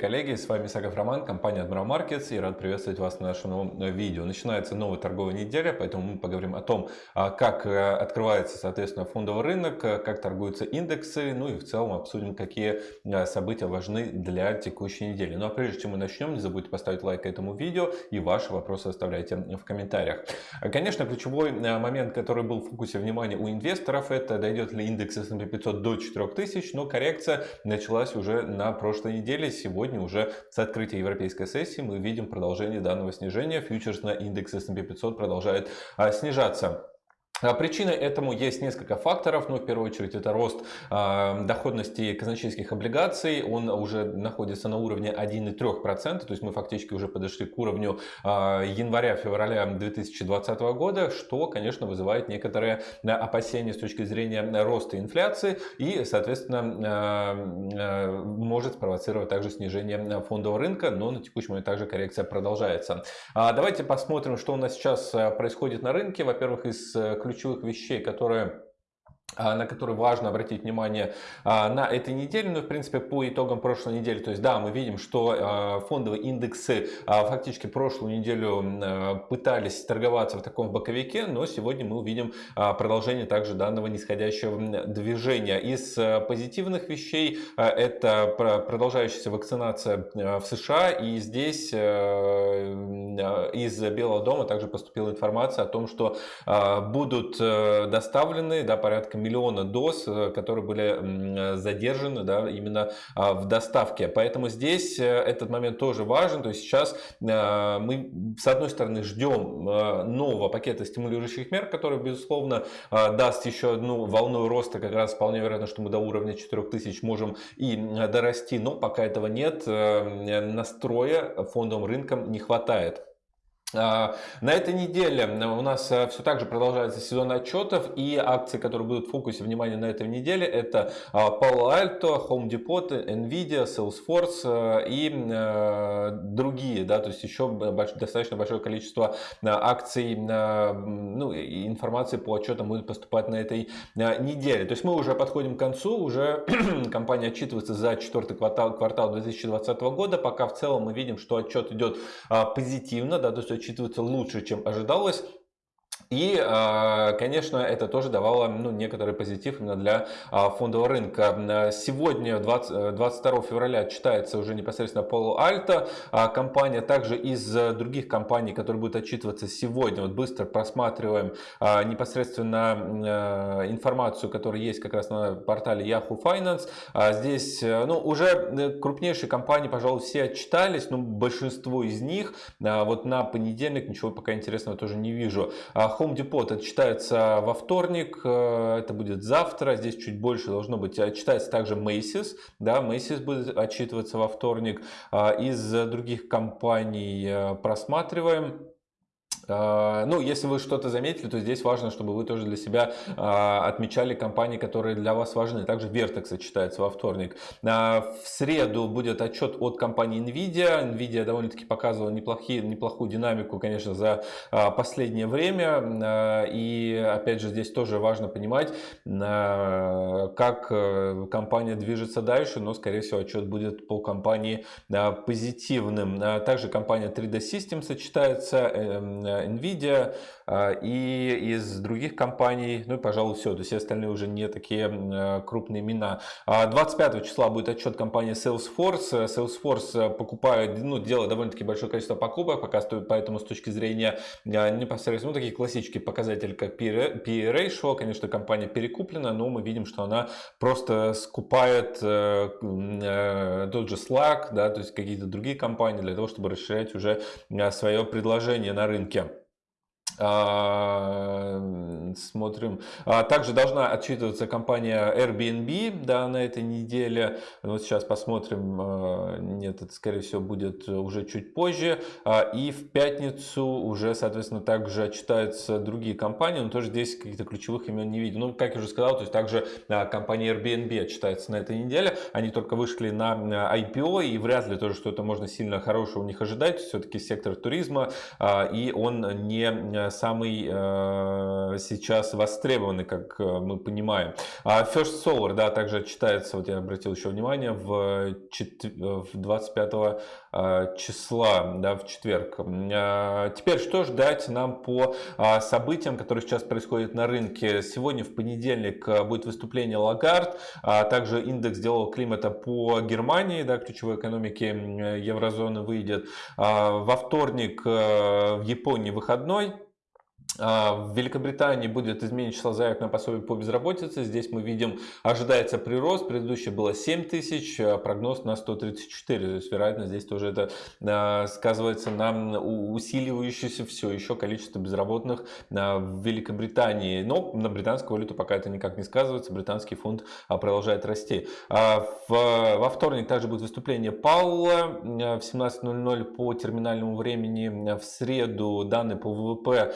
Коллеги, с вами Сагов Роман, компания Admiral Markets и рад приветствовать вас на нашем новом э, видео. Начинается новая торговая неделя, поэтому мы поговорим о том, а, как э, открывается, соответственно, фондовый рынок, э, как торгуются индексы, ну и в целом обсудим, какие события важны для текущей недели. Ну а прежде чем мы начнем, не забудьте поставить лайк этому видео и ваши вопросы оставляйте в комментариях. Конечно, ключевой момент, который был в фокусе внимания у инвесторов, это дойдет ли индекс S&P 500 до 4000, но коррекция началась уже на прошлой неделе неделе. Сегодня уже с открытия европейской сессии мы видим продолжение данного снижения. Фьючерс на индекс S&P 500 продолжает а, снижаться. А причиной этому есть несколько факторов, но в первую очередь это рост э, доходности казначейских облигаций, он уже находится на уровне 1,3%, то есть мы фактически уже подошли к уровню э, января-февраля 2020 года, что, конечно, вызывает некоторые опасения с точки зрения роста инфляции и, соответственно, э, э, может спровоцировать также снижение фондового рынка, но на текущий момент также коррекция продолжается. А давайте посмотрим, что у нас сейчас происходит на рынке. Во-первых, из ключевых ключевых вещей, которые на который важно обратить внимание а, на этой неделе, но в принципе по итогам прошлой недели. То есть да, мы видим, что а, фондовые индексы фактически прошлую неделю пытались торговаться в таком боковике, но сегодня мы увидим продолжение также данного нисходящего движения. Из позитивных вещей это продолжающаяся вакцинация в США и здесь из Белого дома также поступила информация о том, что будут доставлены да, порядка миллиона доз, э, которые были задержаны да, именно а, в доставке. Поэтому здесь э, этот момент тоже важен. То есть сейчас э, мы с одной стороны ждем нового пакета стимулирующих мер, который безусловно даст еще одну волну роста. Как раз вполне вероятно, что мы до уровня 4000 можем и дорасти, но пока этого нет, настроя фондовым рынком не хватает. А, на этой неделе у нас э, все так же продолжается сезон отчетов и акции, которые будут в фокусе внимания на этой неделе, это а, Palo Alto, Home Depot, Nvidia, Salesforce э, и э, другие, да, то есть еще достаточно большое количество акций, ну, информации по отчетам будет поступать на этой неделе. То есть мы уже подходим к концу, уже компания отчитывается за четвертый квартал, квартал 2020 года, пока в целом мы видим, что отчет идет позитивно, да, то есть учитывается лучше, чем ожидалось. И, а, конечно, это тоже давало ну, некоторый позитив именно для а, фондового рынка. Сегодня, 20, 22 э, февраля, читается уже непосредственно Palo Alto. А, компания также из других компаний, которые будут отчитываться сегодня. Вот быстро просматриваем непосредственно информацию, которая есть как раз на портале Yahoo Finance. Здесь э, ну, уже э, крупнейшие компании, пожалуй, все отчитались, но большинство из них вот на понедельник ничего пока интересного тоже не вижу. Home Depot отчитается во вторник, э, это будет завтра, здесь чуть больше должно быть. Отчитается также Macy's, да, Macy's будет отчитываться во вторник. А, из других компаний э, просматриваем. А, ну, если вы что-то заметили, то здесь важно, чтобы вы тоже для себя а, отмечали компании, которые для вас важны. Также Vertex сочетается во вторник. А, в среду будет отчет от компании Nvidia. Nvidia довольно-таки показывала неплохие, неплохую динамику, конечно, за последнее время. И опять же, здесь тоже важно понимать, как э, компания движется дальше, но, скорее всего, отчет будет по компании позитивным. Также компания 3D Systems сочетается эм, Nvidia а, и из других компаний, ну и, пожалуй, все. То есть остальные уже не такие а, крупные имена. 25 а, числа будет отчет компании Salesforce. Salesforce покупает, ну, делает довольно-таки большое количество покупок, пока стоит, поэтому с точки зрения непосредственно, ну, такие классические показатели, как PE ratio, конечно, компания перекуплена, но мы видим, что она просто скупает э, э, тот же Slack, да, то есть какие-то другие компании для того, чтобы расширять уже свое предложение на рынке. А, смотрим. А, также должна отчитываться компания Airbnb да, на этой неделе. Вот сейчас посмотрим. А, нет, это скорее всего будет уже чуть позже. И в пятницу уже, соответственно, также отчитаются другие компании. Но тоже здесь каких-то ключевых имен не видим. Ну, как я уже сказал, то есть также компания Airbnb отчитается на этой неделе. Они только вышли на IPO и вряд ли тоже что-то можно сильно хорошего у них ожидать. Все-таки сектор туризма и он не самый э, сейчас востребованы, как мы понимаем. First Solar, да, также читается, вот я обратил еще внимание, в, 25 числа, да, в четверг. Теперь, что ждать нам по событиям, которые сейчас происходят на рынке? Сегодня в понедельник будет выступление Лагард, также индекс делал климата по Германии, да, ключевой экономике еврозоны выйдет. Во вторник в Японии выходной, а, в Великобритании будет изменить число заявок на пособие по безработице. Здесь мы видим, ожидается прирост. Предыдущий было 7 тысяч, а прогноз на 134. То есть, вероятно, здесь тоже это а, сказывается на усиливающееся все еще количество безработных в Великобритании. Но на британскую валюту пока это никак не сказывается. Британский фунт продолжает расти. Во вторник также будет выступление Паула в 17.00 по терминальному времени. В среду данные по ВВП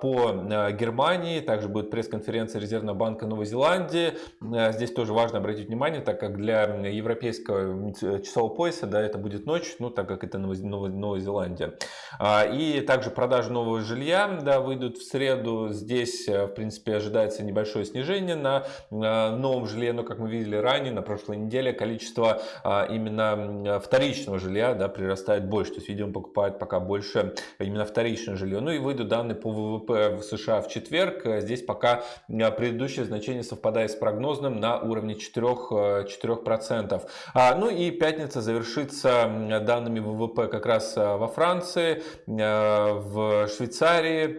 по э, Германии, также будет пресс-конференция Резервного банка Новой Зеландии. Э, здесь тоже важно обратить внимание, так как для европейского часового пояса да, это будет ночь, ну так как это Новая, Зеландия. А, и также продажи нового жилья да, выйдут в среду. Здесь, э, в принципе, ожидается небольшое снижение на новом жилье, но как мы видели ранее, на прошлой неделе количество а, именно вторичного жилья да, прирастает больше. То есть, видимо, покупают пока больше именно вторичное жилье. Ну и выйдут данные по ВВП ВВП в США в четверг. Здесь пока э, предыдущее значение совпадает с прогнозным на уровне 4%. 4%. Э, а, ну и пятница завершится данными ВВП как раз э, во Франции, в Швейцарии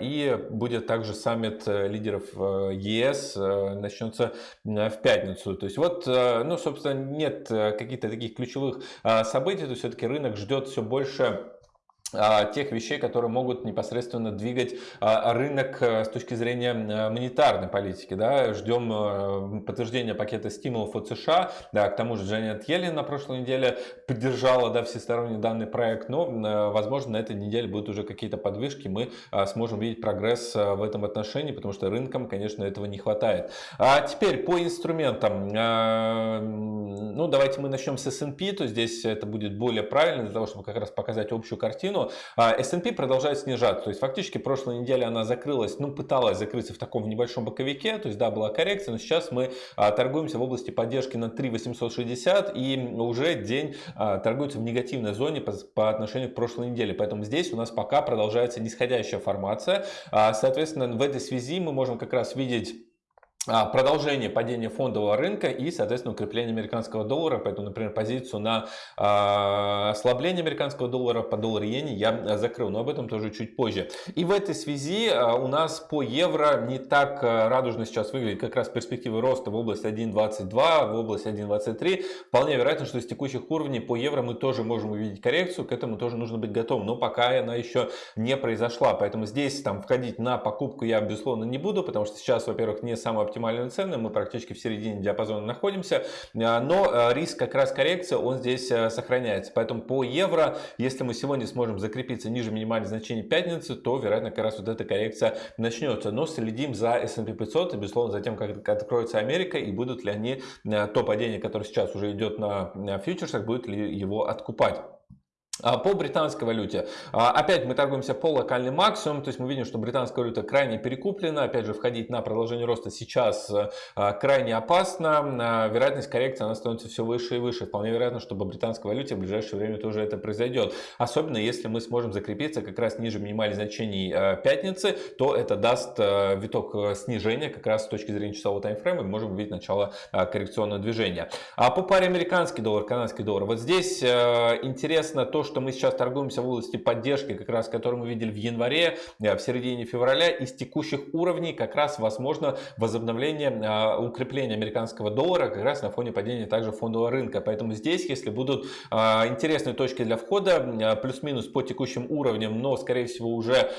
и будет также саммит лидеров ЕС начнется в пятницу. То есть вот, ну, собственно, нет каких-то таких ключевых событий, то все-таки рынок ждет все больше а, тех вещей, которые могут непосредственно двигать а, рынок э, с точки зрения э, монетарной политики. Да. Ждем э, подтверждения пакета стимулов от США. Да, к тому же Джанет Йеллен на прошлой неделе поддержала да, всесторонний данный проект, но, возможно, на этой неделе будут уже какие-то подвижки, мы сможем видеть прогресс в этом отношении, потому что рынкам, конечно, этого не хватает. А теперь по инструментам. Ну, давайте мы начнем с S&P, то здесь это будет более правильно, для того, чтобы как раз показать общую картину картину. S&P продолжает снижаться. То есть фактически прошлой неделе она закрылась, ну пыталась закрыться в таком небольшом боковике. То есть да, была коррекция, но сейчас мы а, торгуемся в области поддержки на 3860 и уже день а, торгуется в негативной зоне по, по отношению к прошлой неделе. Поэтому здесь у нас пока продолжается нисходящая формация. А, соответственно, в этой связи мы можем как раз видеть а, продолжение падения фондового рынка и, соответственно, укрепление американского доллара. Поэтому, например, позицию на э, ослабление американского доллара по доллару иене я закрыл, но об этом тоже чуть позже. И в этой связи у нас по евро не так радужно сейчас выглядит как раз перспективы роста в область 1.22, в область 1.23. Вполне вероятно, что с текущих уровней по евро мы тоже можем увидеть коррекцию, к этому тоже нужно быть готовым, но пока она еще не произошла. Поэтому здесь там входить на покупку я, безусловно, не буду, потому что сейчас, во-первых, не оптимальный оптимальную цену, мы практически в середине диапазона находимся, а, но а, риск как раз коррекции, он здесь а, сохраняется. Поэтому по евро, если мы сегодня сможем закрепиться ниже минимальных значений пятницы, то, вероятно, как раз вот эта коррекция начнется. Но следим за S&P 500 и, безусловно, за тем, как откроется Америка и будут ли они то падение, которое сейчас уже идет на фьючерсах, будет ли его откупать. А, по британской валюте. А, опять мы торгуемся по локальный максимум, то есть мы видим, что британская валюта крайне перекуплена. Опять же, входить на продолжение роста сейчас а, крайне опасно. Вероятность коррекции она становится все выше и выше. Вполне вероятно, что по британской валюте в ближайшее время тоже это произойдет. Особенно если мы сможем закрепиться как раз ниже минимальных значений пятницы, то это даст виток снижения как раз с точки зрения часового таймфрейма. Мы можем увидеть начало коррекционного движения. А по паре американский доллар, канадский доллар. Вот здесь интересно то, что мы сейчас торгуемся в области поддержки, как раз которую мы видели в январе, э, в середине февраля, из текущих уровней как раз возможно возобновление, э, укрепление американского доллара как раз на фоне падения также фондового рынка. Поэтому здесь, если будут э, интересные точки для входа, плюс-минус по текущим уровням, но скорее всего уже,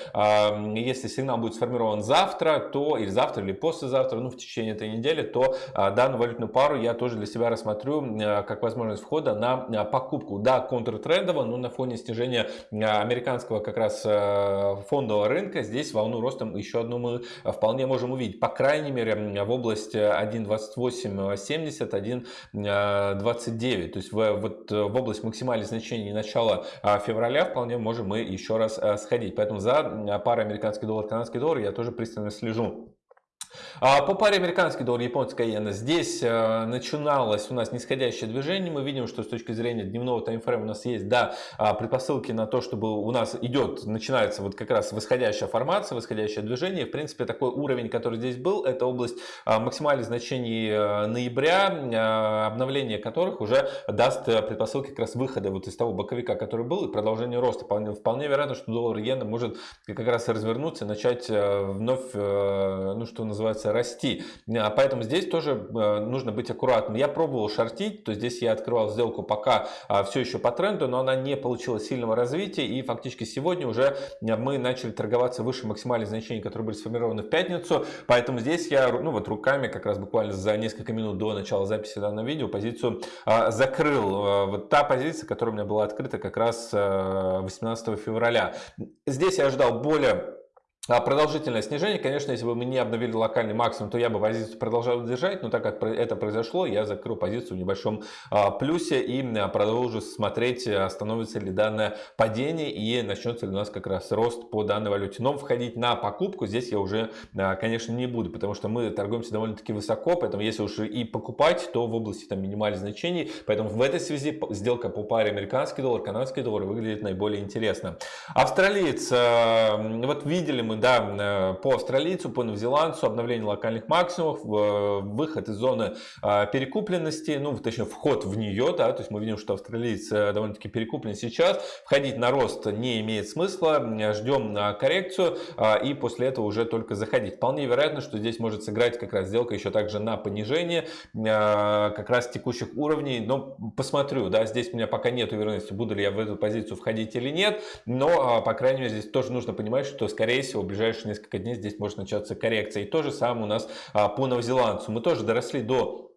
если сигнал будет сформирован завтра, то или завтра, или послезавтра, ну в течение этой недели, то данную валютную пару я тоже для себя рассмотрю как возможность входа на покупку. Да, контртрендово, но но на фоне снижения американского как раз фондового рынка здесь волну роста еще одну мы вполне можем увидеть. По крайней мере в области 1.2870, 1.29. То есть в, вот, в область максимальных значений начала февраля вполне можем мы еще раз сходить. Поэтому за парой американский доллар, канадский доллар я тоже пристально слежу. А по паре американский доллар, японская иена, здесь э, начиналось у нас нисходящее движение. Мы видим, что с точки зрения дневного таймфрейма у нас есть, да, а, предпосылки на то, чтобы у нас идет, начинается вот как раз восходящая формация, восходящее движение. В принципе, такой уровень, который здесь был, это область а, максимальных значений э, ноября, обновление которых уже даст э, предпосылки как раз выхода вот из того боковика, который был, и продолжение роста. Вполне, вполне вероятно, что доллар иена может как раз развернуться, начать вновь, ну что называется, называется, расти. А поэтому здесь тоже э, нужно быть аккуратным. Я пробовал шортить, то здесь я открывал сделку пока а, все еще по тренду, но она не получила сильного развития. И фактически сегодня уже э, мы начали торговаться выше максимальных значений, которые были сформированы в пятницу. Поэтому здесь я ну вот руками как раз буквально за несколько минут до начала записи данного видео позицию а, закрыл. Э, вот та позиция, которая у меня была открыта как раз 18 февраля. Здесь я ждал более а продолжительное снижение, конечно, если бы мы не обновили локальный максимум, то я бы позицию продолжал держать, но так как это произошло, я закрыл позицию в небольшом а, плюсе и а, продолжу смотреть, остановится ли данное падение и начнется ли у нас как раз рост по данной валюте. Но входить на покупку здесь я уже, конечно, не буду, потому что мы торгуемся довольно-таки высоко, поэтому если уж и покупать, то в области там минимальных значений, поэтому в этой связи сделка по паре американский доллар, канадский доллар выглядит наиболее интересно. Австралиец, вот видели мы да, э, по австралийцу, по новозеландцу, обновление локальных максимумов, э, выход из зоны а, перекупленности, ну, точнее, вход в нее, да, то есть мы видим, что австралиец э, довольно-таки перекуплен сейчас, входить на рост не имеет смысла, ждем коррекцию а, и после этого уже только заходить. Вполне вероятно, что здесь может сыграть как раз сделка еще также на понижение а, как раз текущих уровней, но посмотрю, да, здесь у меня пока нет уверенности, буду ли я в эту позицию входить или нет, но, по крайней мере, здесь тоже нужно понимать, что, скорее всего, ближайшие несколько дней здесь может начаться коррекция. И то же самое у нас а, по новозеландцу. Мы тоже доросли до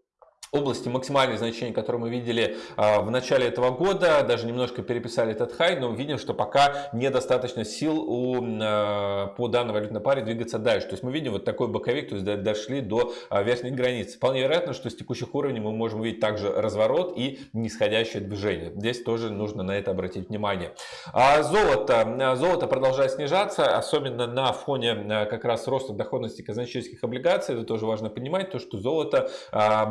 области максимальных значений, которые мы видели а, в начале этого года, даже немножко переписали этот хай, но видим, что пока недостаточно сил у, а, по данной валютной паре двигаться дальше. То есть мы видим вот такой боковик, то есть дошли до а, верхней границы. Вполне вероятно, что с текущих уровней мы можем увидеть также разворот и нисходящее движение. Здесь тоже нужно на это обратить внимание. А золото. Золото продолжает снижаться, особенно на фоне как раз роста доходности казначейских облигаций. Это тоже важно понимать, то что золото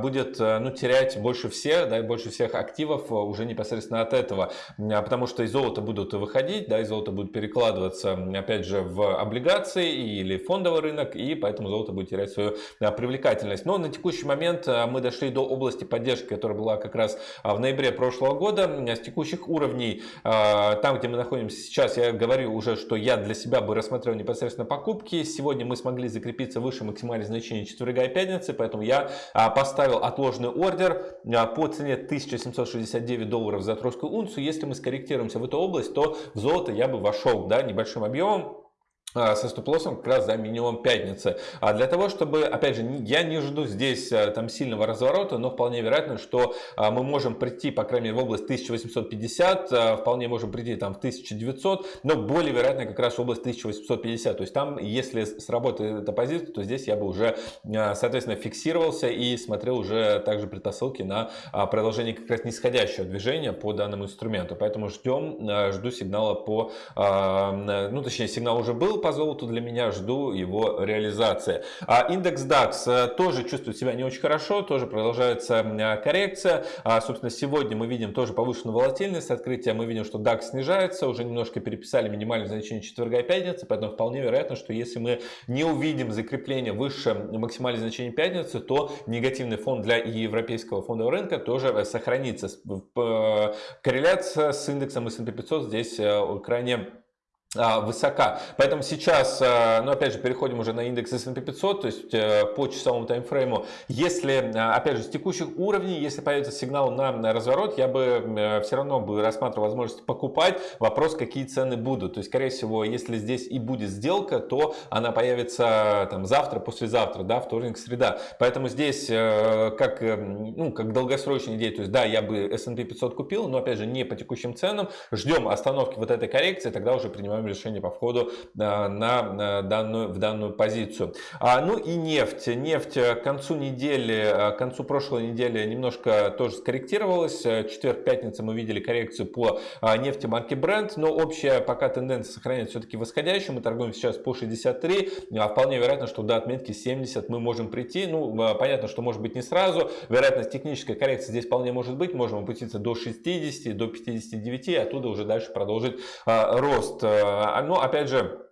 будет ну, терять больше всех, да, больше всех активов э, уже непосредственно от этого. А потому что из золота будут выходить, да, из золота будут перекладываться, опять же, в облигации или фондовый рынок, и поэтому золото будет терять свою привлекательность. Но на текущий момент э, мы дошли до области поддержки, которая была как раз в ноябре прошлого года. С текущих уровней, там, где мы находимся сейчас, я говорю уже, что я для себя бы рассмотрел непосредственно покупки. Сегодня мы смогли закрепиться выше максимальных значений четверга и пятницы, поэтому я поставил отложенный сложный ордер а, по цене 1769 долларов за тройскую унцию. Если мы скорректируемся в эту область, то в золото я бы вошел да, небольшим объемом со стоп-лоссом как раз за минимум пятницы. А для того, чтобы, опять же, я не жду здесь а, там сильного разворота, но вполне вероятно, что а, мы можем прийти, по крайней мере, в область 1850, вполне можем прийти там в 1900, но более вероятно как раз в область 1850. То есть там, если сработает эта позиция, то здесь я бы уже, соответственно, фиксировался и смотрел уже также предпосылки на продолжение как раз нисходящего движения по данному инструменту. Поэтому ждем, жду сигнала по, ну точнее сигнал уже был, по золоту для меня, жду его реализации. А индекс DAX э, тоже чувствует себя не очень хорошо, тоже продолжается коррекция. А, собственно, сегодня мы видим тоже повышенную волатильность открытия, мы видим, что DAX снижается, уже немножко переписали минимальное значение четверга и пятницы, поэтому вполне вероятно, что если мы не увидим закрепление выше максимального значения пятницы, то негативный фон для европейского фондового рынка тоже сохранится. Корреляция с индексом S&P 500 здесь э, крайне высока. Поэтому сейчас, а, ну опять же, переходим уже на индекс S&P 500, то есть э, по часовому таймфрейму. Если, а, опять же, с текущих уровней, если появится сигнал на разворот, я бы э, все равно бы рассматривал возможность покупать. Вопрос, какие цены будут. То есть, скорее всего, если здесь и будет сделка, то она появится там завтра, послезавтра, да, вторник, среда. Поэтому здесь, э, как, ну, как долгосрочная идея, то есть, да, я бы S&P 500 купил, но опять же, не по текущим ценам. Ждем остановки вот этой коррекции, тогда уже принимаем принимаем решение по входу э, на данную, в данную позицию. А, ну и нефть. Нефть к концу недели, э, к концу прошлой недели немножко тоже скорректировалась. Четверг-пятница мы видели коррекцию по э, нефти марки Brent, но общая пока тенденция сохраняется все-таки восходящей. Мы торгуем сейчас по 63. А вполне вероятно, что до отметки 70 мы можем прийти. Ну, понятно, что может быть не сразу. Вероятность технической коррекции здесь вполне может быть. Можем опуститься до 60, до 59, и оттуда уже дальше продолжить рост. А, но опять же,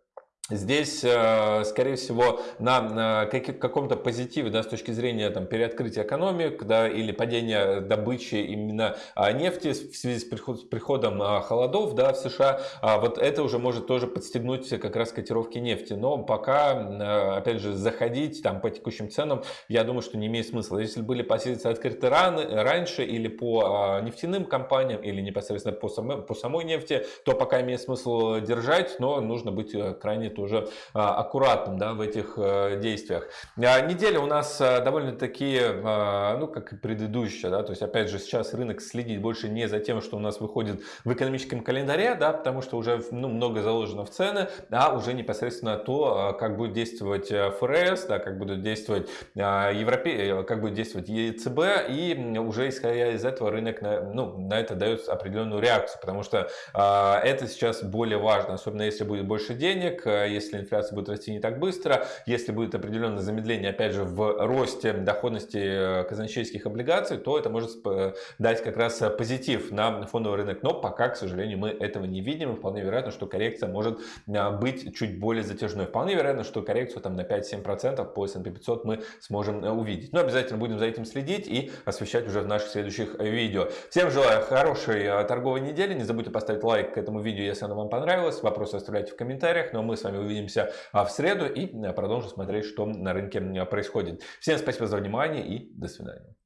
Здесь, э, скорее всего, на каком-то позитиве да, с точки зрения там, переоткрытия экономик да, или падения добычи именно а, нефти в связи с приходом а, холодов да, в США, а вот это уже может тоже подстегнуть как раз котировки нефти. Но пока, опять же, заходить там, по текущим ценам, я думаю, что не имеет смысла. Если были позиции открыты раны, раньше или по нефтяным компаниям, или непосредственно по самой, по самой нефти, то пока имеет смысл держать, но нужно быть э, крайне тоже а, аккуратным да, в этих э, действиях. А, неделя у нас э, довольно-таки, а, ну, как и предыдущая, да, то есть, опять же, сейчас рынок следит больше не за тем, что у нас выходит в экономическом календаре, да, потому что уже ну, много заложено в цены, а уже непосредственно то, как будет действовать э, ФРС, да, как будут действовать Европе, как будет действовать ЕЦБ, и уже исходя из этого рынок на, ну, на это дает определенную реакцию, потому что это сейчас более важно, особенно если будет больше денег, если инфляция будет расти не так быстро, если будет определенное замедление, опять же, в росте доходности э, казначейских облигаций, то это может дать как раз позитив на фондовый рынок. Но пока, к сожалению, мы этого не видим. И вполне вероятно, что коррекция может э, быть чуть более затяжной. Вполне вероятно, что коррекцию там на 5-7% по S&P 500 мы сможем э, увидеть. Но обязательно будем за этим следить и освещать уже в наших следующих видео. Всем желаю хорошей торговой недели. Не забудьте поставить лайк к этому видео, если оно вам понравилось. Вопросы оставляйте в комментариях. Но мы с вами увидимся а, в среду и э, продолжим смотреть, что на рынке происходит. Всем спасибо за внимание и до свидания.